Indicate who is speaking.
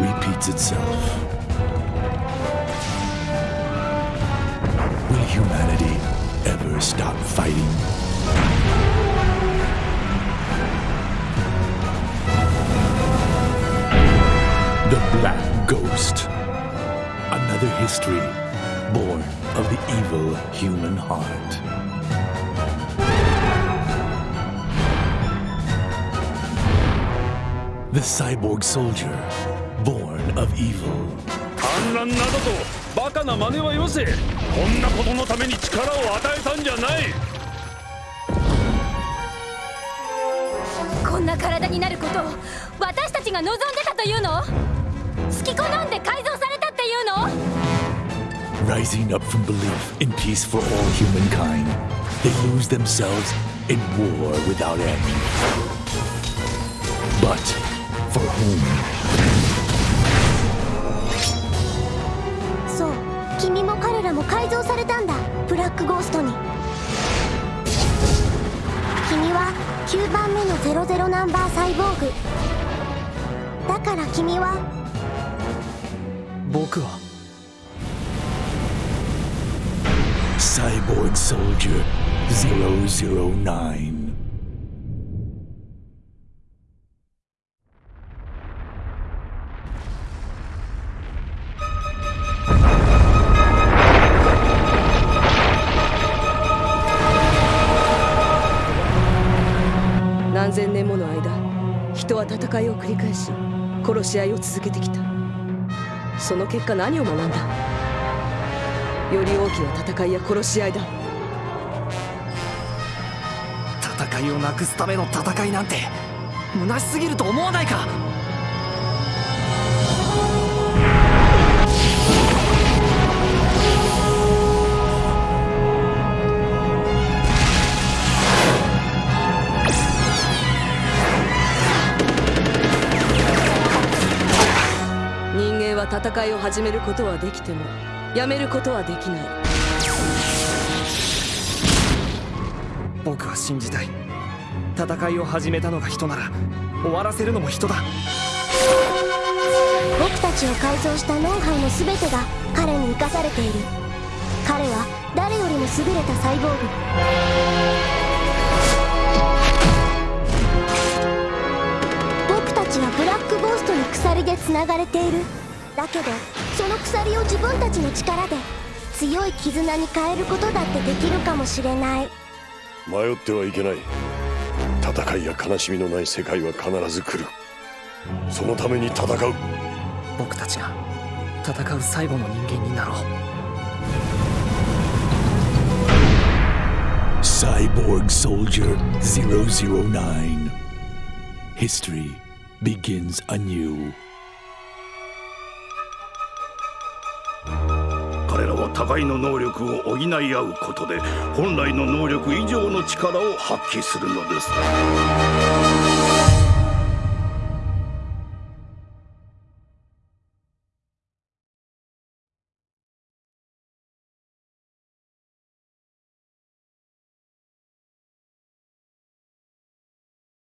Speaker 1: repeats itself. Will humanity ever stop fighting? The Black Ghost. Another history born of the evil human heart. The cyborg soldier, born of evil.
Speaker 2: 反乱などとバカな真似はよせこんなことのために力を与えたんじゃない
Speaker 3: こんな体になることを私たちが望んでたというの好き好んで改造されたっていうの
Speaker 1: Rising up from belief in peace for all humankind, they lose themselves in war without end. But for whom?
Speaker 4: ックゴーストに。君は9番目の00ナンバーサイボーグ。だから君は。
Speaker 5: 僕は。
Speaker 1: サイボーグソルジュー 009.
Speaker 6: 何千年もの間人は戦いを繰り返し殺し合いを続けてきた。その結果何を学んだ？より大きな戦いや殺し合いだ。
Speaker 5: 戦いをなくすための戦いなんて虚しすぎると思わないか？
Speaker 6: 戦いを始めることはできてもやめることはできない。
Speaker 5: 僕は信じたい。戦いを始めたのが人なら終わらせるのも人だ。
Speaker 4: 僕たちを改造したノウハウの全てが彼に生かされている。彼は誰よりも優れたサイボーグ。僕たちはブラックゴーストに鎖でつながれているだけどその鎖を自分たちの力で強い絆に変えることだってできるかもしれない。
Speaker 7: 迷ってはいけない。戦いや悲しみのない世界は必ず来る。そのために戦う。
Speaker 5: 僕たちが戦う最後の人間になろう。
Speaker 1: Cyborg Soldier 009. History begins anew.
Speaker 2: 互いの能力を補い合うことで本来の能力以上の力を発揮するのです。